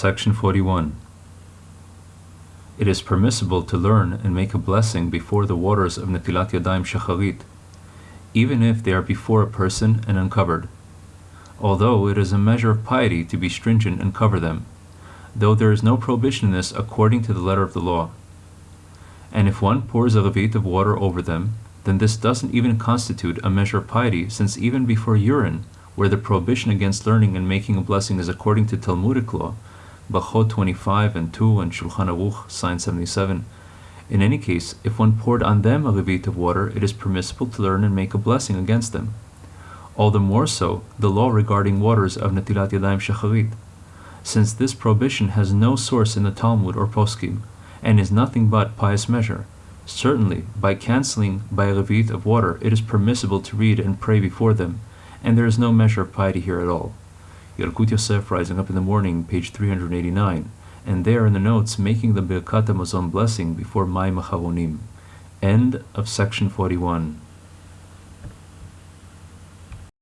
Section 41. It is permissible to learn and make a blessing before the waters of Netilat Yadayim Shacharit, even if they are before a person and uncovered, although it is a measure of piety to be stringent and cover them, though there is no prohibition in this according to the letter of the law. And if one pours a revi'it of water over them, then this doesn't even constitute a measure of piety, since even before urine, where the prohibition against learning and making a blessing is according to Talmudic law, Brachot 25 and 2 and Shulchan Aruch, sign 77. In any case, if one poured on them a revi'it of water, it is permissible to learn and make a blessing against them. All the more so, the law regarding waters of Netilat Yadayim Shacharit, since this prohibition has no source in the Talmud or Poskim, and is nothing but pious measure. Certainly, by canceling by a revi'it of water, it is permissible to read and pray before them, and there is no measure of piety here at all. Yalkut Yosef rising up in the morning, page 389, and there in the notes making the Birkat Hamazon blessing before Mayim Acharonim. End of section 41.